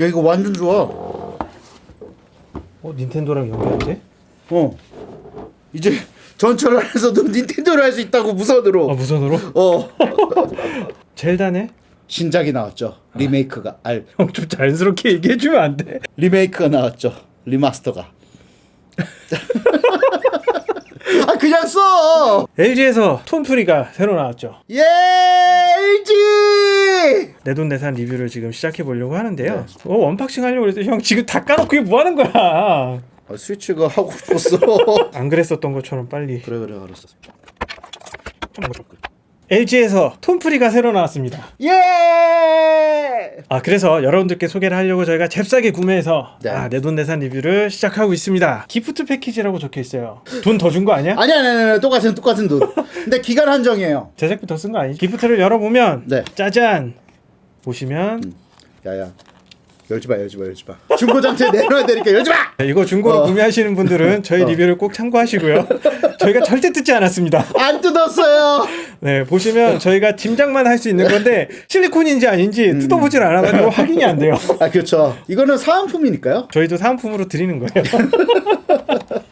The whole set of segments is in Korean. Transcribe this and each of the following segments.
야 이거 완전 좋아. 어 닌텐도랑 연결돼? 어. 이제 전철 안에서도 닌텐도를 할 수 있다고 무선으로. 아 무선으로? 어. 젤다네? 신작이 나왔죠. 리메이크가 아 형 좀 자연스럽게 얘기해주면 안 돼? 리메이크가 나왔죠. remaster가. LG에서 톤프리가 새로 나왔죠. 예 LG. 내돈내산 리뷰를 지금 시작해 보려고 하는데요. 어 unboxing 하려고 그랬더니 형 지금 다 까놓고 이게 뭐 하는 거야? 아, 스위치가 하고 싶었어. 안 그랬었던 것처럼 빨리. 그래 그래 알았어. LG에서 톤프리가 새로 나왔습니다. 예. 아 그래서 여러분들께 소개를 하려고 저희가 잽싸게 구매해서 네. 아, 내돈내산 리뷰를 시작하고 있습니다. gift package라고 적혀 있어요. 돈 더 준 거 아니야? 아니 아니 아니 똑같은 똑같은 돈. 근데 기간 한정이에요. 제작비 더 쓴 거 아니지? gift를 열어보면 네. 짜잔 보시면 야야. 열지 마 열지 마 열지 마. 중고장터에 내놔야 되니까 열지 마. 네, 이거 중고로 어. 구매하시는 분들은 저희 어. 리뷰를 꼭 참고하시고요. 저희가 절대 뜯지 않았습니다. 안 뜯었어요. 네 보시면 저희가 짐작만 할 수 있는 건데 실리콘인지 아닌지 뜯어보질 않아가지고 확인이 안 돼요. 아 그렇죠. 이거는 사은품이니까요. 저희도 사은품으로 드리는 거예요.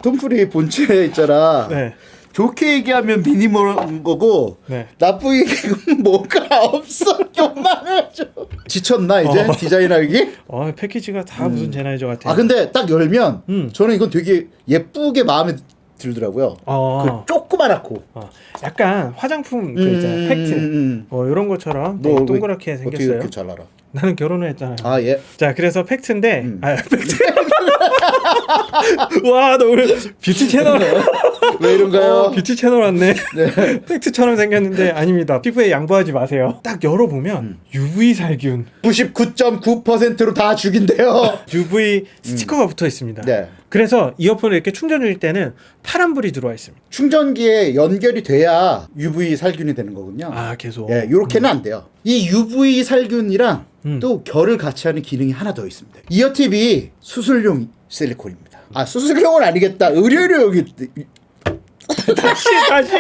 톤프리 본체에 있잖아. 네. 좋게 얘기하면 minimal한 거고 네. 나쁘게 얘기하면 뭐가 없어. 요만해져. 지쳤나 이제 어. 디자인하기? 어 패키지가 다 무슨 sanitizer 같아요. 아 근데 딱 열면 음. 저는 이건 되게 예쁘게 마음에 들더라고요. 어. 그 조그만하고. 어, 약간 화장품 그 있잖아요. 팩트. 음. 어 이런 것처럼 왜- 동그랗게 어떻게 생겼어요. 이렇게 잘 알아? 나는 결혼을 했잖아요. 아 예. 자 그래서 팩트인데 음. 아 팩트. 와 너 오늘 뷰티 채널 왜 이런가요? 어, 뷰티 채널 왔네. 팩트처럼 생겼는데 아닙니다. 피부에 양보하지 마세요. 딱 열어보면 음. UV 살균, 99.9%로 다 죽인대요. UV 스티커가 붙어 있습니다. 음. 네. 그래서 이어폰을 이렇게 충전 중일 때는 파란불이 들어와 있습니다. 충전기에 연결이 돼야 UV 살균이 되는 거군요. 아 계속. 예, 요렇게는 안 돼요. 이 UV 살균이랑 음. 또 결을 같이 하는 기능이 하나 더 있습니다. ear tip이 수술용 실리콘입니다. 아 수술용은 아니겠다. 의료용이 다시 다시.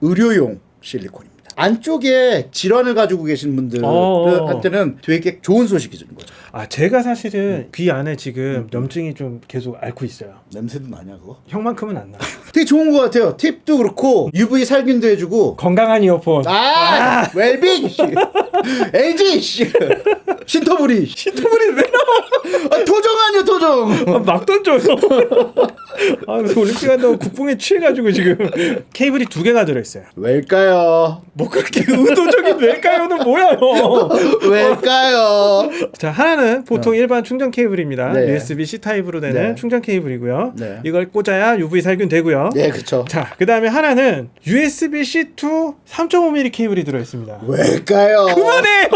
의료용 실리콘입니다. 안쪽에 질환을 가지고 계신 어. 분들한테는 되게 좋은 소식이 주는 거죠. 아 제가 사실은 귀 안에 지금 염증이 좀 계속 앓고 있어요. 냄새도 나냐 그거? 형만큼은 안 나. 되게 좋은 것 같아요. 팁도 그렇고 UV 살균도 해주고 건강한 이어폰. 아, 웰빙 씨. LG 씨. 씨. 시트불이 왜 나와? 아, 토종 아니야 토종. 아, 막 던져요. 아, 그래서 올림픽 한다고 국뽕에 취해가지고 지금 케이블이 두 개가 들어있어요. 왜일까요? 뭐 그렇게 의도적인 왜일까요는 뭐야요? 왜일까요? 자 하나는 보통 일반 충전 케이블입니다. 어. 네. USB C 타입으로 되는 네. 충전 케이블이고요. 네. 이걸 꽂아야 UV 살균 되고요. 네, 그쵸. 자, 그 다음에 하나는 USB C to 3.5mm 케이블이 들어있습니다. 왜일까요? 그만해요!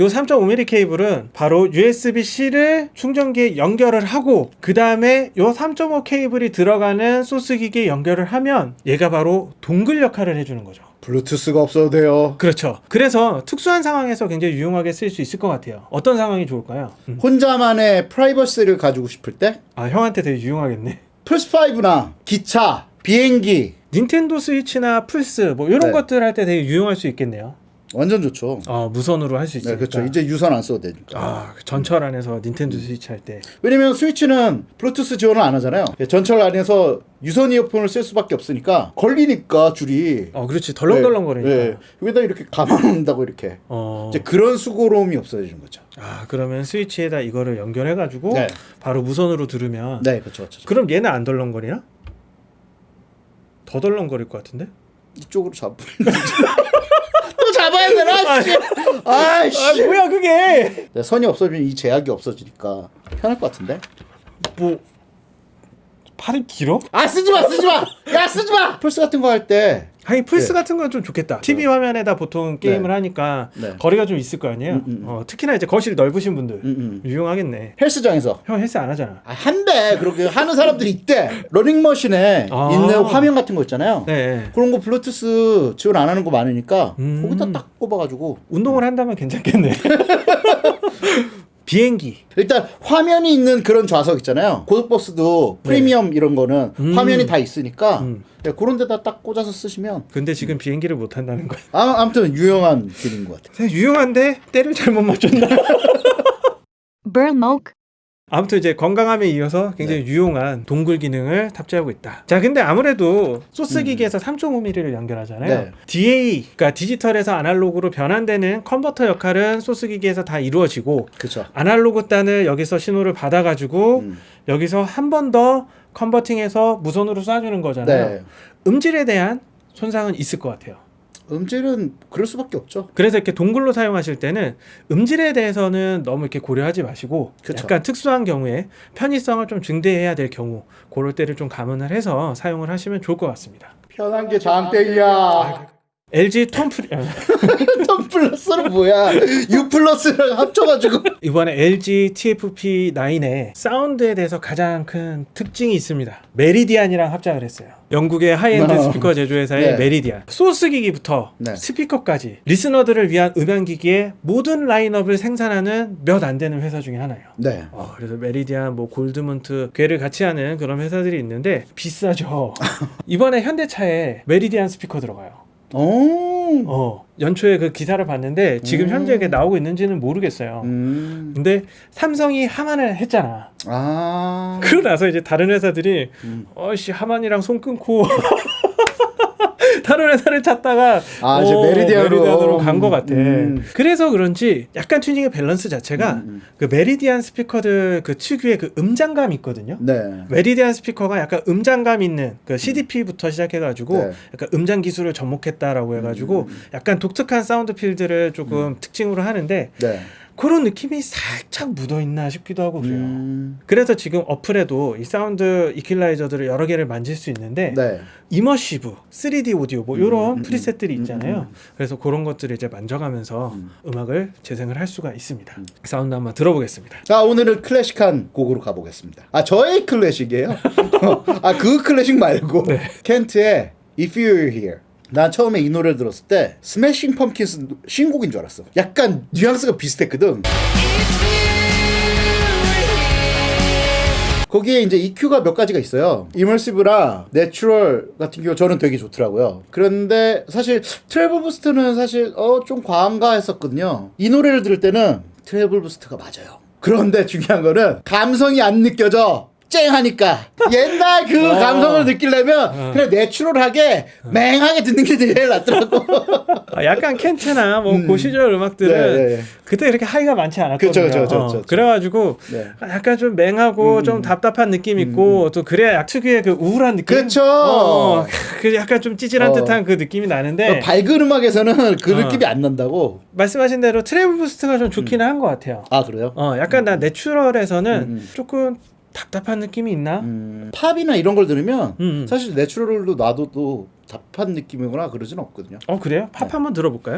요 3.5mm 케이블은 바로 USB-C를 충전기에 연결을 하고 그 다음에 요 3.5 케이블이 들어가는 소스기기에 연결을 하면 얘가 바로 동글 역할을 해주는 거죠. 블루투스가 없어도 돼요. 그렇죠. 그래서 특수한 상황에서 굉장히 유용하게 쓸 수 있을 것 같아요. 어떤 상황이 좋을까요? 음. 혼자만의 프라이버시를 가지고 싶을 때 아 형한테 되게 유용하겠네. 플스5나 기차, 비행기 닌텐도 스위치나 플스 뭐 이런 네. 것들 할 때 되게 유용할 수 있겠네요. 완전 좋죠. 어 무선으로 할수 네, 있으니까. 그렇죠. 이제 유선 안 써도 되니까. 아 전철 안에서 닌텐도 스위치 할 때. 왜냐면 스위치는 블루투스 지원을 안 하잖아요. 전철 안에서 유선 이어폰을 쓸 수밖에 없으니까 걸리니까 줄이 어 그렇지 덜렁덜렁 거리니까. 네, 네. 여기다 이렇게 감아놓는다고 이렇게 어. 이제 그런 수고로움이 없어지는 거죠. 아 그러면 스위치에다 이거를 연결해 가지고 네. 바로 무선으로 들으면 네, 그렇죠, 그렇죠. 그럼 얘는 안 덜렁거리나? 더 덜렁거릴 것 같은데? 이쪽으로 잡. 또 잡아야 되나? 씨. 아 뭐야 그게? 네, 선이 없어지면 이 제약이 없어지니까 편할 것 같은데. 뭐 팔이 길어? 아 쓰지 마, 쓰지 마. 야 쓰지 마. 플스 같은 거 할 때. 아니 플스 네. 같은 건 좀 좋겠다. TV 화면에다 보통 게임을 하니까 네. 거리가 좀 있을 거 아니에요. 음, 음. 어, 특히나 이제 거실 넓으신 분들 음, 음. 유용하겠네. 헬스장에서 형 헬스 안 하잖아. 아, 한대 그렇게 하는 사람들이 있대. 러닝머신에 아. 있는 화면 같은 거 있잖아요. 네. 그런 거 블루투스 지원 안 하는 거 많으니까 음. 거기다 딱 꼽아가지고 운동을 한다면 괜찮겠네. 비행기 일단 화면이 있는 그런 좌석 있잖아요. 고속버스도 프리미엄 이런 거는 음. 화면이 다 있으니까 음. 네, 그런 데다 딱 꽂아서 쓰시면 근데 지금 비행기를 못 한다는 거야. 아, 아무튼 유용한 기능인 것 같아요. 유용한데 때를 잘못 맞췄나? Burmok. 아무튼 이제 건강함에 이어서 굉장히 유용한 동굴 기능을 탑재하고 있다. 자, 근데 아무래도 소스 기기에서 3.5mm를 연결하잖아요. 네. DA, 그러니까 디지털에서 아날로그로 변환되는 컨버터 역할은 소스 기기에서 다 이루어지고 그렇죠. 아날로그 단을 여기서 신호를 받아 가지고 음. 여기서 한 번 더 컨버팅해서 무선으로 쏴주는 거잖아요. 네. 음질에 대한 손상은 있을 것 같아요. 음질은 그럴 수밖에 없죠. 그래서 이렇게 동굴로 사용하실 때는 음질에 대해서는 너무 이렇게 고려하지 마시고 그쵸. 약간 특수한 경우에 편의성을 좀 증대해야 될 경우 그럴 때를 좀 감안을 해서 사용을 하시면 좋을 것 같습니다. 편한 게 장땡이야. LG 톤프 톤 플러스는 뭐야? U 플러스랑 합쳐가지고. 이번에 LG TFP9의 사운드에 대해서 가장 큰 특징이 있습니다. 메리디안이랑 합작을 했어요. 영국의 하이엔드 어. 스피커 제조회사의 네. 메리디안. 소스 기기부터 네. 스피커까지 listener들을 위한 음향 기기의 모든 라인업을 생산하는 몇 안 되는 회사 중에 하나예요. 네. 어, 그래서 메리디안, 뭐 골드문트, 궤를 같이 하는 그런 회사들이 있는데 비싸죠. 이번에 현대차에 메리디안 스피커 들어가요. 오. 어, 연초에 그 기사를 봤는데 지금 음. 현재 이게 나오고 있는지는 모르겠어요. 음. 근데 삼성이 하만을 했잖아. 아. 그러고 나서 이제 다른 회사들이 음. 어씨 하만이랑 손 끊고 다른 회사를 찾다가 아, 이제 메리디안으로. 간 것 같아. 음. 그래서 그런지 약간 튜닝의 밸런스 자체가 음, 음. 그 메리디안 스피커들 그 특유의 그 음장감이 있거든요. 네. 메리디안 스피커가 약간 음장감 있는 그 CDP부터 시작해가지고 네. 약간 음장 기술을 접목했다라고 해가지고 음. 약간 독특한 sound field를 조금 특징으로 하는데 네. 그런 느낌이 살짝 묻어 있나 싶기도 하고 그래요. 음. 그래서 지금 어플에도 이 사운드 이퀄라이저들을 여러 개를 만질 수 있는데 네. immersive, 3D 오디오 뭐 음, 이런 음, preset들이 음, 있잖아요. 음, 그래서 그런 것들을 이제 만져가면서 음. 음악을 재생을 할 수가 있습니다. 사운드 한번 들어보겠습니다. 자 오늘은 클래식한 곡으로 가보겠습니다. 아 저의 클래식이에요. 아 그 클래식 말고 네. 켄트의 If You Were Here. 난 처음에 이 노래를 들었을 때 스매싱 펌킨스 신곡인 줄 알았어. 약간 뉘앙스가 비슷했거든. 거기에 이제 EQ가 몇 가지가 있어요. immersive랑 natural 같은 경우 저는 되게 좋더라고요. 그런데 사실 treble boost는 사실 어 좀 과한가 했었거든요. 이 노래를 들을 때는 treble boost가 맞아요. 그런데 중요한 거는 감성이 안 느껴져. 쨍하니까 옛날 그 어. 감성을 느끼려면 그냥 natural하게 맹하게 듣는 게 제일 낫더라고. 아, 약간 켄트나 뭐 음. 그 시절 음악들은 네, 네. 그때 그렇게 high가 많지 않았거든요. 그쵸, 그쵸, 그쵸, 어. 그래가지고 네. 약간 좀 맹하고 음. 좀 답답한 느낌 있고 또 그래야 약 특유의 그 우울한 느낌. 어, 그 약간 좀 찌질한 어. 듯한 그 느낌이 나는데 밝은 음악에서는 그 어. 느낌이 안 난다고. 말씀하신 대로 treble boost가 좀 좋기는 한 것 같아요. 아 그래요? 어, 약간 나 natural에서는 음, 음. 조금 답답한 느낌이 있나? 음, 팝이나 이런 걸 들으면 음. 사실 natural로 놔둬도 답답한 느낌이거나 그러진 없거든요. 어 그래요? 팝 한번 들어볼까요?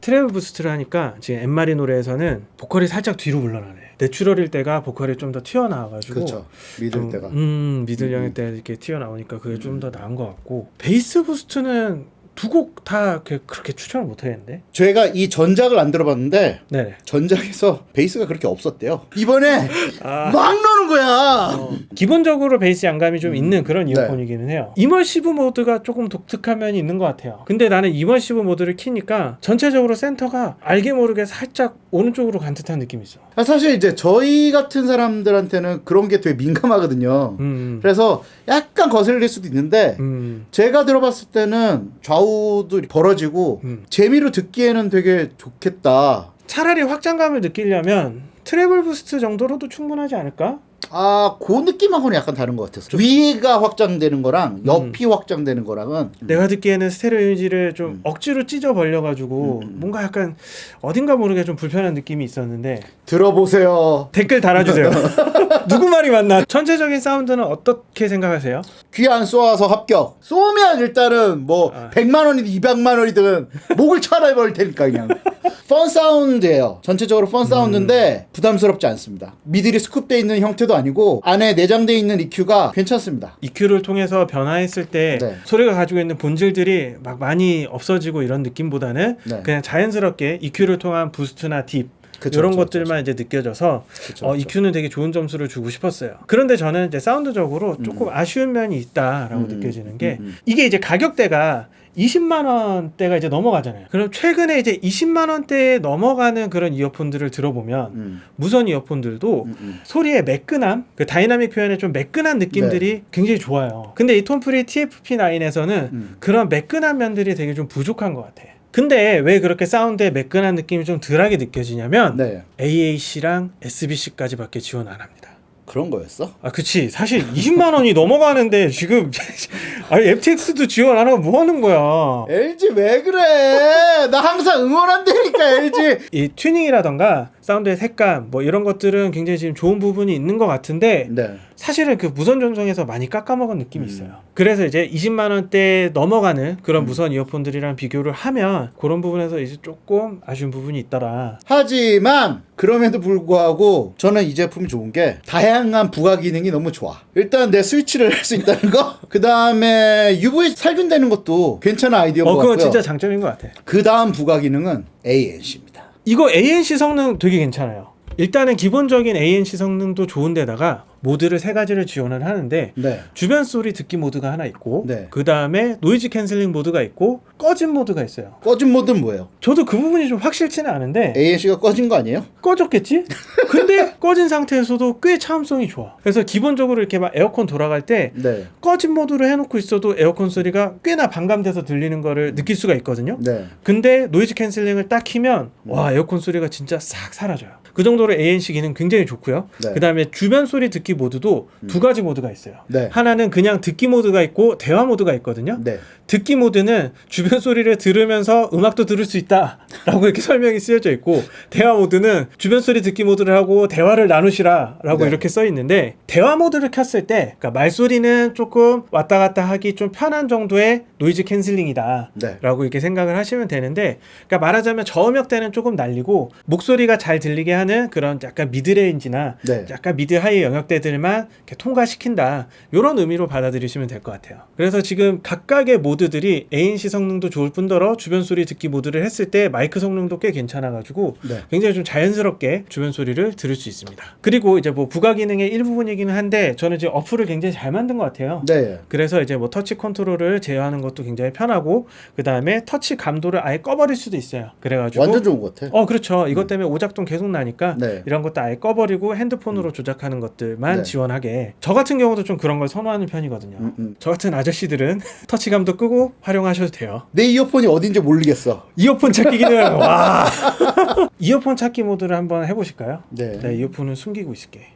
treble boost를 하니까 지금 앤마리 노래에서는 보컬이 살짝 뒤로 물러나네. natural일 때가 보컬이 좀 더 튀어나와가지고 그렇죠. 좀, 때가. 음 미들령일 때 이렇게 튀어나오니까 그게 좀 더 나은 것 같고 bass boost는 두 곡 다 그렇게 추천을 못 하겠는데. 제가 이 전작을 안 들어봤는데 네네. 전작에서 베이스가 그렇게 없었대요. 이번에 아. 막 넣는 거야. 기본적으로 베이스 양감이 좀 있는 그런 네. 이어폰이기는 해요. immersive 모드가 조금 독특한 면이 있는 것 같아요. 근데 나는 immersive 모드를 키니까 전체적으로 센터가 알게 모르게 살짝 오른쪽으로 간 듯한 느낌이 있어. 아, 사실 이제 저희 같은 사람들한테는 그런 게 되게 민감하거든요. 음. 그래서 약간 거슬릴 수도 있는데 음. 제가 들어봤을 때는 좌우도 벌어지고 음. 재미로 듣기에는 되게 좋겠다. 차라리 확장감을 느끼려면 treble boost 정도로도 충분하지 않을까? 아, 그 느낌하고는 약간 다른 것 같았어. 위가 확장되는 거랑 옆이 확장되는 거랑은 내가 듣기에는 스테레오 이미지를 좀 음. 억지로 찢어 벌려 가지고 음, 음. 뭔가 약간 어딘가 모르게 좀 불편한 느낌이 있었는데 들어보세요. 댓글 달아 주세요. 누구 말이 맞나? 전체적인 사운드는 어떻게 생각하세요? 귀 안 쏘아서 합격. 쏘면 일단은 뭐 아. 100만 원이든 200만 원이든 목을 쳐내버릴 테니까 그냥. fun 사운드예요. 전체적으로 fun 사운드인데 부담스럽지 않습니다. middle이 scoop돼 있는 형태도 아니고 안에 내장돼 있는 EQ가 괜찮습니다. EQ를 통해서 변화했을 때 네. 소리가 가지고 있는 본질들이 막 많이 없어지고 이런 느낌보다는 네. 그냥 자연스럽게 EQ를 통한 boost나 dip 그쵸, 이런 그쵸, 것들만 이제 느껴져서 그쵸, 어, 그쵸. EQ는 되게 좋은 점수를 주고 싶었어요. 그런데 저는 이제 사운드적으로 조금 아쉬운 면이 있다라고 음, 느껴지는 게 음, 음. 이게 이제 가격대가 20만 원대가 이제 넘어가잖아요. 그럼 최근에 이제 20만 원대에 넘어가는 그런 이어폰들을 들어보면 음, 무선 이어폰들도 음, 음. 소리의 매끈함, 그 다이나믹 표현의 좀 매끈한 느낌들이 굉장히 좋아요. 근데 이 톤프리 TFP9에서는 음. 그런 매끈한 면들이 되게 좀 부족한 것 같아. 근데 왜 그렇게 사운드에 매끈한 느낌이 좀 덜하게 느껴지냐면 네. AAC랑 SBC까지밖에 지원 안 합니다. 그런 거였어? 아, 그치. 사실 20만 원이 넘어가는데 지금 아니 FTX도 지원 안 하고 뭐 하는 거야? LG 왜 그래? 나 항상 응원한다니까 LG. 이 튜닝이라던가 사운드의 색감 뭐 이런 것들은 굉장히 지금 좋은 부분이 있는 것 같은데 네. 사실은 그 무선 전송에서 많이 깎아먹은 느낌이 음. 있어요. 그래서 이제 20만 원대 넘어가는 그런 무선 이어폰들이랑 비교를 하면 그런 부분에서 이제 조금 아쉬운 부분이 있더라. 하지만 그럼에도 불구하고 저는 이 제품이 좋은 게 다양한 부가 기능이 너무 좋아. 일단 내 스위치를 할 수 있다는 거. 그 다음에 UV 살균되는 것도 괜찮은 아이디어인 어, 것 같고요. 진짜 장점인 것 같아. 그 다음 부가 기능은 ANC입니다. 이거 ANC 성능 되게 괜찮아요. 일단은 기본적인 ANC 성능도 좋은데다가 모드를 세 가지를 지원을 하는데 네. 주변 소리 듣기 모드가 하나 있고 네. 그 다음에 noise canceling 모드가 있고 꺼진 모드가 있어요. 꺼진 모드는 뭐예요? 저도 그 부분이 좀 확실치는 않은데 ANC가 꺼진 거 아니에요? 꺼졌겠지? 근데 꺼진 상태에서도 꽤 차음성이 좋아. 그래서 기본적으로 이렇게 막 에어컨 돌아갈 때 네. 꺼진 모드로 해놓고 있어도 에어컨 소리가 꽤나 반감돼서 들리는 거를 느낄 수가 있거든요. 네. 근데 noise canceling을 딱 키면 와 에어컨 소리가 진짜 싹 사라져요. 그 정도로 ANC 기능 굉장히 좋고요. 네. 그 다음에 주변 소리 듣기 모드도 두 가지 모드가 있어요. 네. 하나는 그냥 듣기 모드가 있고 대화 모드가 있거든요. 네. 듣기 모드는 주변 소리를 들으면서 음악도 들을 수 있다라고 이렇게 설명이 쓰여져 있고 대화 모드는 주변 소리 듣기 모드를 하고 대화를 나누시라라고 네. 이렇게 써 있는데 대화 모드를 켰을 때 그러니까 말소리는 조금 왔다 갔다 하기 좀 편한 정도의 noise canceling이다. 네. 라고 이렇게 생각을 하시면 되는데 그러니까 말하자면 저음역대는 조금 날리고 목소리가 잘 들리게 하는 그런 약간 midrange나 네. 약간 mid high 영역대들만 이렇게 통과시킨다 이런 의미로 받아들이시면 될 것 같아요 그래서 지금 각각의 모드들이 ANC 성능도 좋을 뿐더러 주변 소리 듣기 모드를 했을 때 마이크 성능도 꽤 괜찮아 가지고 네. 굉장히 좀 자연스럽게 주변 소리를 들을 수 있습니다 그리고 이제 뭐 부가 기능의 일부분이기는 한데 저는 이제 어플을 굉장히 잘 만든 것 같아요 네. 그래서 이제 뭐 터치 컨트롤을 제어하는 것도 굉장히 편하고 그 다음에 터치 감도를 아예 꺼버릴 수도 있어요. 그래가지고 완전 좋은 것 같아. 어 그렇죠. 이것 때문에 오작동 계속 나니까 네. 이런 것도 아예 꺼버리고 핸드폰으로 조작하는 것들만 네. 지원하게. 저 같은 경우도 좀 그런 걸 선호하는 편이거든요. 음, 음. 저 같은 아저씨들은 터치 감도 끄고 활용하셔도 돼요. 내 이어폰이 어딘지 모르겠어. 이어폰 찾기 기능 와. 이어폰 찾기 모드를 한번 해보실까요? 네. 네, 이어폰은 숨기고 있을게.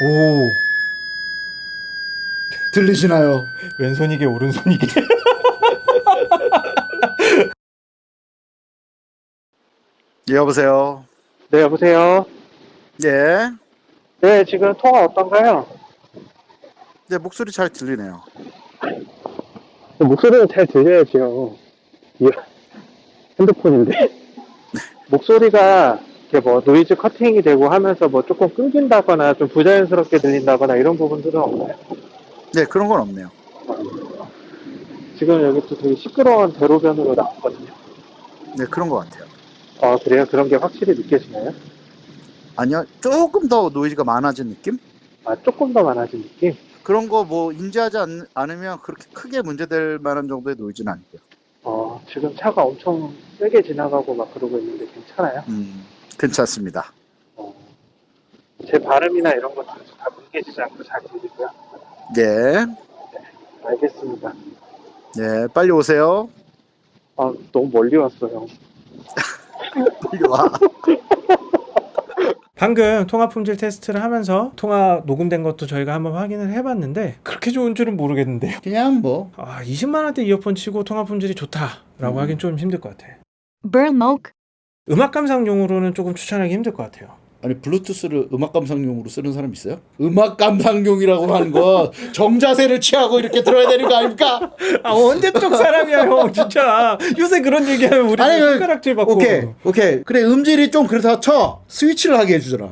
오 들리시나요? 왼손이게 오른손이게. 예, 여보세요. 네, 여보세요. 예. 네, 지금 통화 어떤가요? 네, 목소리 잘 들리네요. 목소리는 잘 들려야지요. 이 핸드폰인데. 목소리가 이렇게 뭐 noise cutting이 되고 하면서 뭐 조금 끊긴다거나 좀 부자연스럽게 들린다거나 이런 부분들은 없나요? 네, 그런 건 없네요. 지금 여기 또 되게 시끄러운 대로변으로 나왔거든요. 네, 그런 것 같아요. 아, 그래요? 그런 게 확실히 느껴지나요? 아니요, 조금 더 노이즈가 많아진 느낌? 아, 조금 더 많아진 느낌? 그런 거 뭐 인지하지 않, 않으면 그렇게 크게 문제될 만한 정도의 노이즈는 아니고요. 어, 지금 차가 엄청 세게 지나가고 막 그러고 있는데 괜찮아요? 음, 괜찮습니다. 어, 제 발음이나 이런 것들은 다 뭉개지지 않고 잘 들리고요. 예, 알겠습니다. 예, 빨리 오세요. 아, 너무 멀리 왔어요. 와. 방금 통화 품질 테스트를 하면서 통화 녹음된 것도 저희가 한번 확인을 해봤는데 그렇게 좋은 줄은 모르겠는데요. 그냥 뭐 아 20만 원대 이어폰 치고 통화 품질이 좋다라고 음. 하긴 좀 힘들 것 같아. 음악 감상용으로는 조금 추천하기 힘들 것 같아요. 아니 블루투스를 음악 감상용으로 쓰는 사람 있어요? 음악 감상용이라고 하는 거 정자세를 취하고 이렇게 들어야 되는 거 아닙니까? 아 언제 쪽 사람이야 형. 진짜. 요새 그런 얘기하면 우리 아니, 그- 손가락질 받고 오케이 오케이. 그래 음질이 좀 그렇다 쳐. 스위치를 하게 해주잖아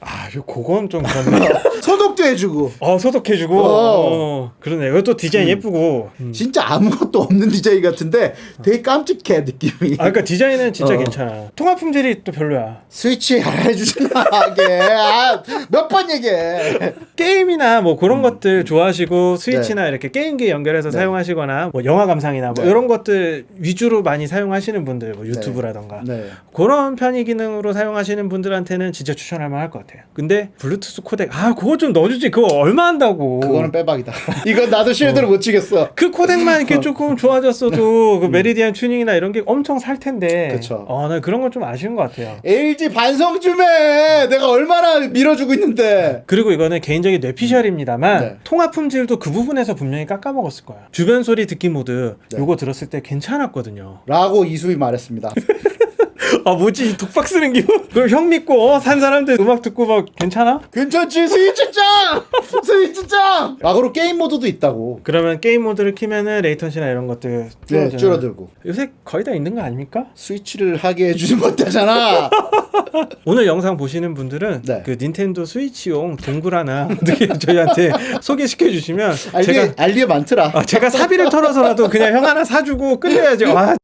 아 그건 좀 그렇네. 소독도 해주고. 어 소독해주고. 어. 어. 그러네. 이것도 디자인 예쁘고. 음. 진짜 아무것도 없는 디자인 같은데 되게 깜찍해 느낌이. 아 그러니까 디자인은 진짜 어. 괜찮아. 통화 품질이 또 별로야. 스위치 하나 해주잖아 하게. 아, 몇번 얘기해. 게임이나 뭐 그런 것들 좋아하시고 스위치나 이렇게 게임기 연결해서 네. 사용하시거나 뭐 영화 감상이나 뭐 네. 이런 것들 위주로 많이 사용하시는 분들 뭐 유튜브라던가. 네. 그런 편의 기능으로 사용하시는 분들한테는 진짜 추천할 만할 것 같아요. 근데 블루투스 코덱 아 그거 좀 넣어주지 그거 얼마 한다고. 그거는 빼박이다 이건 나도 shield를 못 치겠어 그 코덱만 이렇게 조금 좋아졌어도 그 메리디안 튜닝이나 이런 게 엄청 살 텐데. 음. 그쵸. 어, 나 그런 건 좀 아쉬운 것 같아요. LG 반성 좀해 내가 얼마나 밀어주고 있는데 그리고 이거는 개인적인 뇌피셜입니다만 네. 통화 품질도 그 부분에서 분명히 깎아먹었을 거야. 주변 소리 듣기 모드 네. 요거 들었을 때 괜찮았거든요. 라고 이수희 말했습니다 아 뭐지 이 독박 쓰는 기분? 그럼 형 믿고 어, 산 사람들 음악 듣고 막 괜찮아? 괜찮지 스위치짱 스위치짱 라고로 게임 모드도 있다고 그러면 게임 모드를 키면은 latency나 이런 것들 네 줄어드는. 줄어들고 요새 거의 다 있는 거 아닙니까? 스위치를 하게 해주는 것다잖아 오늘 영상 보시는 분들은 네. 그 닌텐도 스위치용 동글 하나 어떻게 저희한테 소개시켜 주시면 알리에 제가 알리에 많더라 아, 제가 사비를 털어서라도 그냥 형 하나 사주고 끝내야지. 아.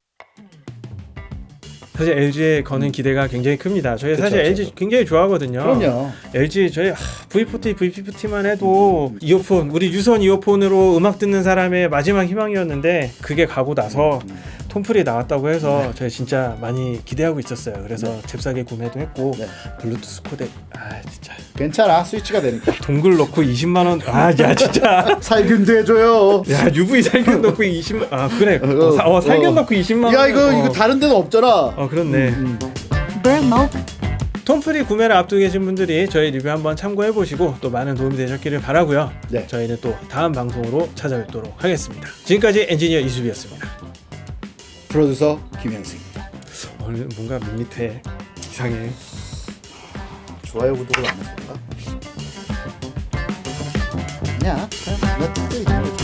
사실 LG에 거는 기대가 굉장히 큽니다. 저희 그쵸, 사실 그쵸. LG 굉장히 좋아하거든요. 그럼요 LG 저희 하, V40, V50만 해도 이어폰 우리 유선 이어폰으로 음악 듣는 사람의 마지막 희망이었는데 그게 가고 나서 톰플이 나왔다고 해서 저희 진짜 많이 기대하고 있었어요. 그래서 잽싸게 구매도 했고 네. 블루투스 코덱 아 진짜 괜찮아 스위치가 되니까 동글 넣고 20만 원. 아 야 진짜. 살균도 해줘요 야 UV 살균 넣고 20만 아 그래 어, 어, 사- 어, 살균 어. 넣고 20만 원. 야 이거 어. 이거 다른 데는 없잖아 어 그렇네. 음. 톤프리 구매를 앞두고 계신 분들이 저희 리뷰 한번 참고해 보시고 또 많은 도움이 되셨기를 바라고요. 네. 저희는 또 다음 방송으로 찾아뵙도록 하겠습니다. 지금까지 엔지니어 이수비였습니다. 프로듀서 김현승 오늘 뭔가 밋밋해 이상해. 좋아요 구독을 안 했을까? 아니야 그냥 거지